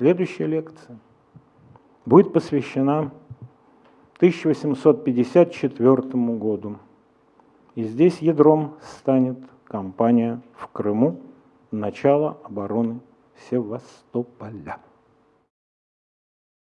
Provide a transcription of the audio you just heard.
Следующая лекция будет посвящена 1854 году. И здесь ядром станет кампания в Крыму, начало обороны Севастополя.